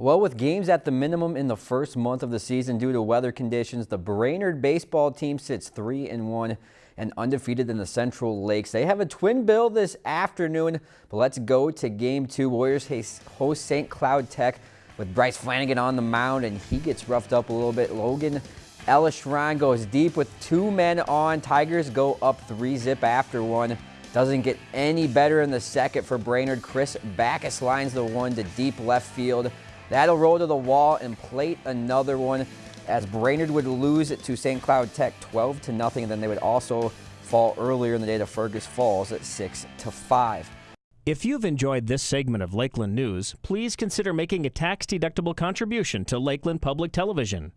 Well, with games at the minimum in the first month of the season due to weather conditions, the Brainerd baseball team sits 3 and 1 and undefeated in the Central Lakes. They have a twin bill this afternoon, but let's go to game two. Warriors host St. Cloud Tech with Bryce Flanagan on the mound, and he gets roughed up a little bit. Logan Elishran goes deep with two men on. Tigers go up three zip after one. Doesn't get any better in the second for Brainerd. Chris Backus lines the one to deep left field. That'll roll to the wall and plate another one as Brainerd would lose it to St. Cloud Tech 12 to nothing. And then they would also fall earlier in the day to Fergus Falls at 6 to 5. If you've enjoyed this segment of Lakeland News, please consider making a tax-deductible contribution to Lakeland Public Television.